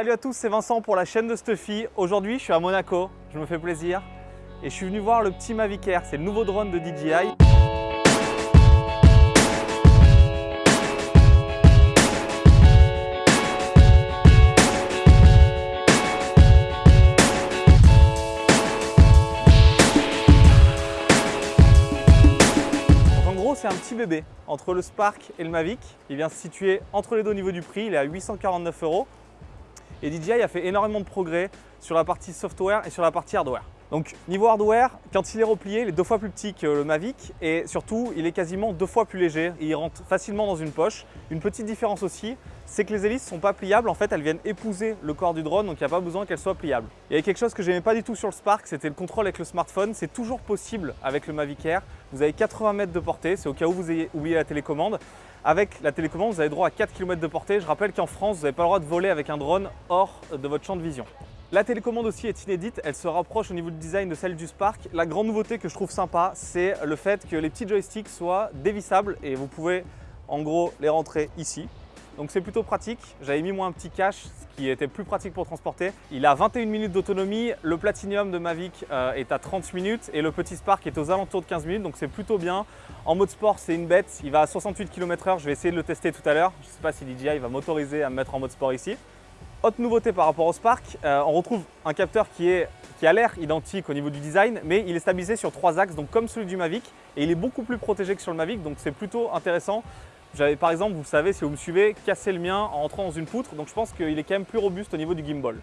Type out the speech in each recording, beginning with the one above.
Salut à tous, c'est Vincent pour la chaîne de Stuffy. Aujourd'hui, je suis à Monaco, je me fais plaisir. Et je suis venu voir le petit Mavic Air, c'est le nouveau drone de DJI. c'est un petit bébé entre le Spark et le Mavic. Il vient se situer entre les deux au niveau du prix, il est à 849 euros. Et DJI a fait énormément de progrès sur la partie software et sur la partie hardware. Donc niveau hardware, quand il est replié, il est deux fois plus petit que le Mavic et surtout il est quasiment deux fois plus léger. Il rentre facilement dans une poche. Une petite différence aussi, c'est que les hélices ne sont pas pliables. En fait, elles viennent épouser le corps du drone, donc il n'y a pas besoin qu'elles soient pliables. Il y a quelque chose que j'aimais pas du tout sur le Spark, c'était le contrôle avec le smartphone. C'est toujours possible avec le Mavic Air. Vous avez 80 mètres de portée, c'est au cas où vous ayez oublié la télécommande. Avec la télécommande, vous avez droit à 4 km de portée. Je rappelle qu'en France, vous n'avez pas le droit de voler avec un drone hors de votre champ de vision. La télécommande aussi est inédite, elle se rapproche au niveau du design de celle du Spark. La grande nouveauté que je trouve sympa, c'est le fait que les petits joysticks soient dévissables et vous pouvez en gros les rentrer ici. Donc c'est plutôt pratique. J'avais mis moi un petit cache, ce qui était plus pratique pour transporter. Il a 21 minutes d'autonomie, le Platinum de Mavic euh, est à 30 minutes et le petit Spark est aux alentours de 15 minutes, donc c'est plutôt bien. En mode sport, c'est une bête, il va à 68 km/h, je vais essayer de le tester tout à l'heure. Je ne sais pas si DJI va m'autoriser à me mettre en mode sport ici. Autre nouveauté par rapport au Spark, euh, on retrouve un capteur qui, a l'air identique au niveau du design, mais il est stabilisé sur trois axes, donc comme celui du Mavic, et il est beaucoup plus protégé que sur le Mavic, donc c'est plutôt intéressant. J'avais par exemple, vous savez, si vous me suivez, cassé le mien en rentrant dans une poutre, donc je pense qu'il est quand même plus robuste au niveau du gimbal.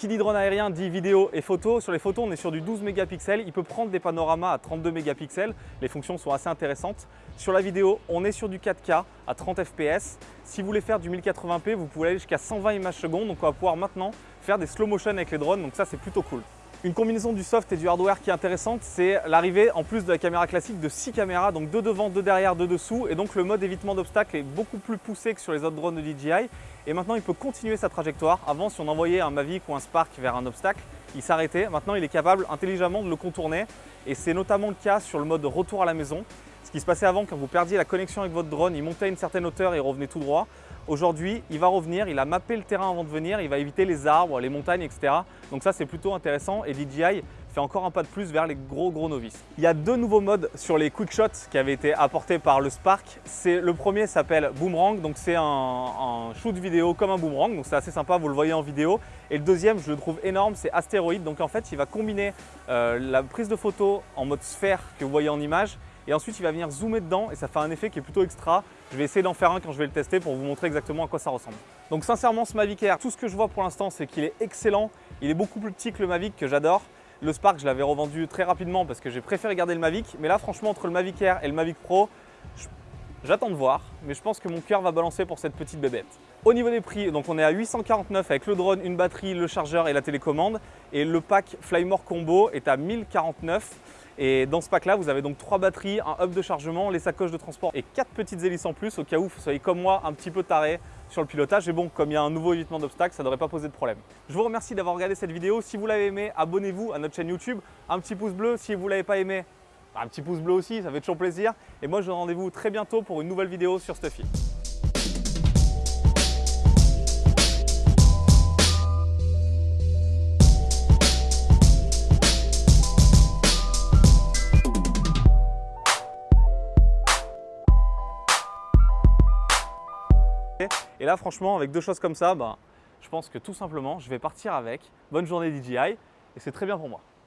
Qui dit drone aérien dit vidéo et photo. Sur les photos, on est sur du 12 mégapixels. Il peut prendre des panoramas à 32 mégapixels. Les fonctions sont assez intéressantes. Sur la vidéo, on est sur du 4K à 30 fps. Si vous voulez faire du 1080p, vous pouvez aller jusqu'à 120 images secondes. Donc on va pouvoir maintenant faire des slow motion avec les drones. Donc ça, c'est plutôt cool. Une combinaison du soft et du hardware qui est intéressante, c'est l'arrivée en plus de la caméra classique de 6 caméras, donc deux devant, deux derrière, deux dessous. Et donc le mode évitement d'obstacles est beaucoup plus poussé que sur les autres drones de DJI. Et maintenant, il peut continuer sa trajectoire. Avant, si on envoyait un Mavic ou un Spark vers un obstacle, il s'arrêtait. Maintenant, il est capable intelligemment de le contourner. Et c'est notamment le cas sur le mode retour à la maison. Ce qui se passait avant, quand vous perdiez la connexion avec votre drone, il montait à une certaine hauteur et revenait tout droit. Aujourd'hui, il va revenir, il a mappé le terrain avant de venir, il va éviter les arbres, les montagnes, etc. Donc ça, c'est plutôt intéressant et DJI fait encore un pas de plus vers les gros gros novices. Il y a deux nouveaux modes sur les quick shots qui avaient été apportés par le Spark. Le premier s'appelle Boomerang, donc c'est un, shoot vidéo comme un boomerang, donc c'est assez sympa, vous le voyez en vidéo. Et le deuxième, je le trouve énorme, c'est Astéroïde, donc en fait il va combiner euh, la prise de photo en mode sphère que vous voyez en image et ensuite il va venir zoomer dedans et ça fait un effet qui est plutôt extra. Je vais essayer d'en faire un quand je vais le tester pour vous montrer exactement à quoi ça ressemble. Donc sincèrement ce Mavic Air, tout ce que je vois pour l'instant c'est qu'il est excellent. Il est beaucoup plus petit que le Mavic que j'adore. Le Spark je l'avais revendu très rapidement parce que j'ai préféré garder le Mavic. Mais là franchement entre le Mavic Air et le Mavic Pro, J'attends de voir, mais je pense que mon cœur va balancer pour cette petite bébête. Au niveau des prix, donc on est à 849 avec le drone, une batterie, le chargeur et la télécommande. Et le pack Flymore Combo est à 1049. Et dans ce pack-là, vous avez donc trois batteries, un hub de chargement, les sacoches de transport et quatre petites hélices en plus au cas où vous soyez comme moi un petit peu taré sur le pilotage. Et bon, comme il y a un nouveau évitement d'obstacles, ça ne devrait pas poser de problème. Je vous remercie d'avoir regardé cette vidéo. Si vous l'avez aimé, abonnez-vous à notre chaîne YouTube. Un petit pouce bleu. Si vous ne l'avez pas aimé, un petit pouce bleu aussi, ça fait toujours plaisir. Et moi, je vous rendez-vous très bientôt pour une nouvelle vidéo sur Stuffy. Et là, franchement, avec deux choses comme ça, bah, je pense que tout simplement, je vais partir avec. Bonne journée DJI et c'est très bien pour moi.